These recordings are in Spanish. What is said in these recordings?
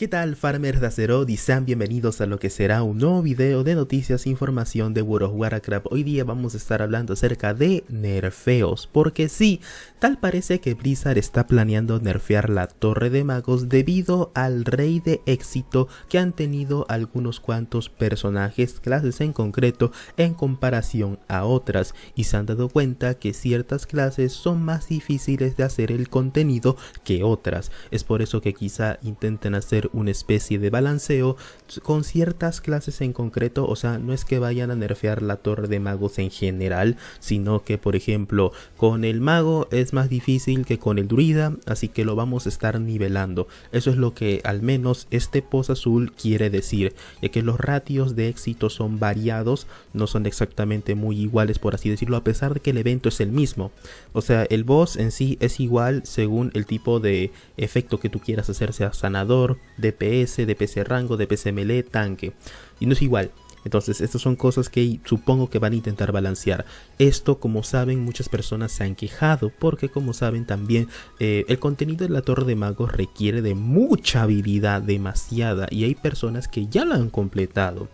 ¿Qué tal farmers de Azeroth y sean bienvenidos a lo que será un nuevo video de noticias e información de World of Warcraft. Hoy día vamos a estar hablando acerca de nerfeos, porque sí, tal parece que Blizzard está planeando nerfear la Torre de Magos debido al rey de éxito que han tenido algunos cuantos personajes, clases en concreto, en comparación a otras, y se han dado cuenta que ciertas clases son más difíciles de hacer el contenido que otras. Es por eso que quizá intenten hacer una especie de balanceo con ciertas clases en concreto, o sea, no es que vayan a nerfear la torre de magos en general, sino que por ejemplo con el mago es más difícil que con el druida, así que lo vamos a estar nivelando. Eso es lo que al menos este post azul quiere decir, ya que los ratios de éxito son variados, no son exactamente muy iguales por así decirlo, a pesar de que el evento es el mismo. O sea, el boss en sí es igual según el tipo de efecto que tú quieras hacer, sea sanador, DPS, DPS rango, DPS melee, tanque. Y no es igual. Entonces, estas son cosas que supongo que van a intentar balancear. Esto, como saben, muchas personas se han quejado porque, como saben, también eh, el contenido de la Torre de Magos requiere de mucha habilidad, demasiada, y hay personas que ya lo han completado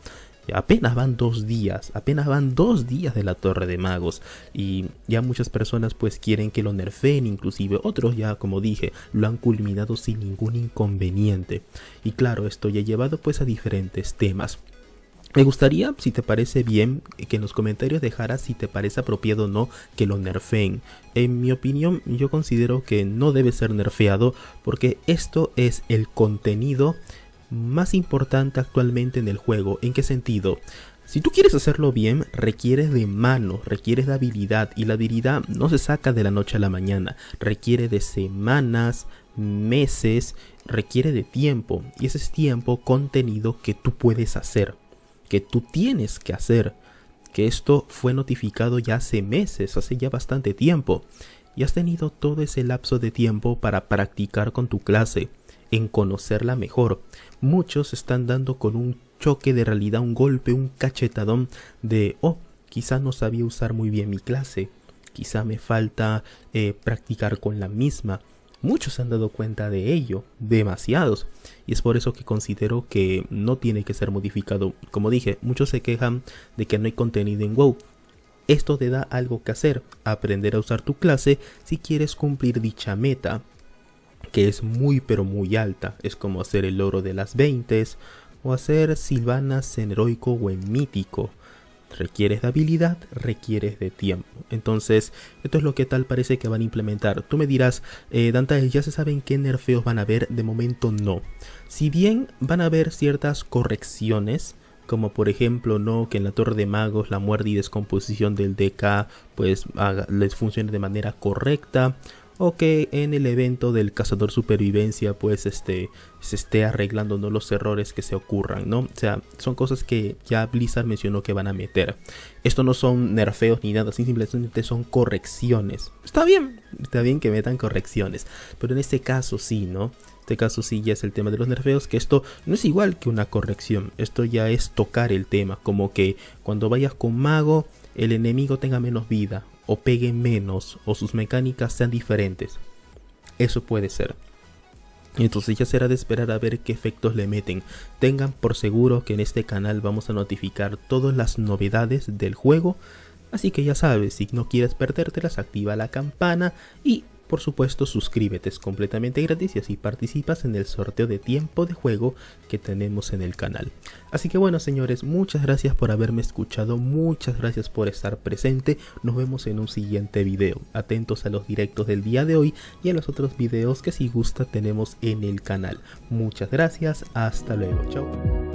apenas van dos días, apenas van dos días de la Torre de Magos y ya muchas personas pues quieren que lo nerfeen, inclusive otros ya como dije lo han culminado sin ningún inconveniente y claro esto ya ha llevado pues a diferentes temas. Me gustaría, si te parece bien, que en los comentarios dejaras si te parece apropiado o no que lo nerfeen. En mi opinión, yo considero que no debe ser nerfeado porque esto es el contenido más importante actualmente en el juego. ¿En qué sentido? Si tú quieres hacerlo bien, requieres de mano, requieres de habilidad y la habilidad no se saca de la noche a la mañana, requiere de semanas, meses, requiere de tiempo. Y ese es tiempo contenido que tú puedes hacer, que tú tienes que hacer, que esto fue notificado ya hace meses, hace ya bastante tiempo. Y has tenido todo ese lapso de tiempo para practicar con tu clase en conocerla mejor. Muchos están dando con un choque de realidad, un golpe, un cachetadón de, oh, quizá no sabía usar muy bien mi clase, quizá me falta eh, practicar con la misma. Muchos se han dado cuenta de ello, demasiados, y es por eso que considero que no tiene que ser modificado. Como dije, muchos se quejan de que no hay contenido en WoW. Esto te da algo que hacer, aprender a usar tu clase si quieres cumplir dicha meta que es muy pero muy alta. Es como hacer el oro de las 20 o hacer silvanas en heroico o en mítico. Requieres de habilidad, requieres de tiempo. Entonces, esto es lo que tal parece que van a implementar. Tú me dirás, eh, ¿ya se saben qué nerfeos van a haber? De momento no. Si bien van a haber ciertas correcciones, como por ejemplo no que en la torre de magos la muerte y descomposición del DK pues les funcione de manera correcta o que en el evento del cazador supervivencia pues este se esté arreglando ¿no? los errores que se ocurran, ¿no? O sea, son cosas que ya Blizzard mencionó que van a meter. Esto no son nerfeos ni nada, simplemente son correcciones. Está bien, está bien que metan correcciones, pero en este caso sí, ¿no? Este caso sí ya es el tema de los nerfeos, que esto no es igual que una corrección, esto ya es tocar el tema, como que cuando vayas con mago el enemigo tenga menos vida o pegue menos o sus mecánicas sean diferentes. Eso puede ser. Entonces ya será de esperar a ver qué efectos le meten. Tengan por seguro que en este canal vamos a notificar todas las novedades del juego. Así que ya sabes, si no quieres perdértelas, activa la campana y por supuesto, suscríbete, es completamente gratis y así participas en el sorteo de tiempo de juego que tenemos en el canal. Así que bueno, señores, muchas gracias por haberme escuchado, muchas gracias por estar presente. Nos vemos en un siguiente video. Atentos a los directos del día de hoy y a los otros videos que si gusta tenemos en el canal. Muchas gracias, hasta luego, chao.